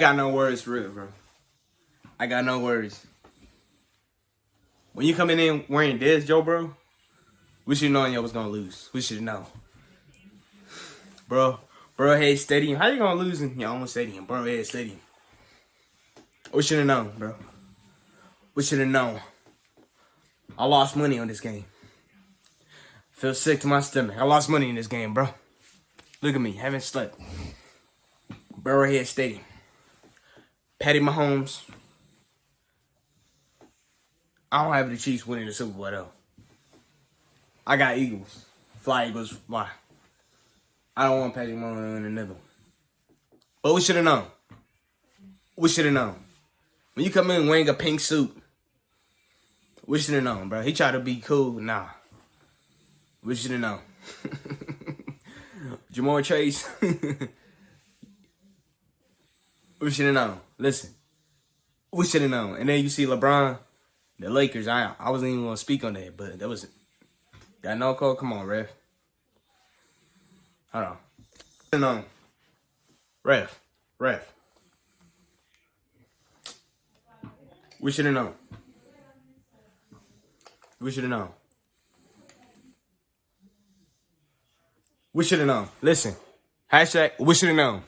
I got no worries for it, bro. I got no worries. When you coming in wearing this, Joe, bro, we should know you was gonna lose. We should know. Bro, Burrowhead Stadium. How you gonna lose in your own stadium? Burrowhead Stadium. We should have known, bro. We should have known. I lost money on this game. Feel sick to my stomach. I lost money in this game, bro. Look at me, haven't slept. Burrowhead Stadium. Patty Mahomes. I don't have the Chiefs winning the Super Bowl though. I got Eagles. Fly Eagles, fly. I don't want Patty Mahomes win another one. But we should have known. We should have known. When you come in wearing a pink suit, we should have known, bro. He tried to be cool. Nah. We should have known. Ja'Marr Chase. we should have known. Listen. We should have known. And then you see LeBron, the Lakers. I I wasn't even gonna speak on that, but that was got no call. Come on, ref. Hold on. Should known. Ref. Ref. We should have known. We should have known. We should have known. Listen. Hashtag we should have known.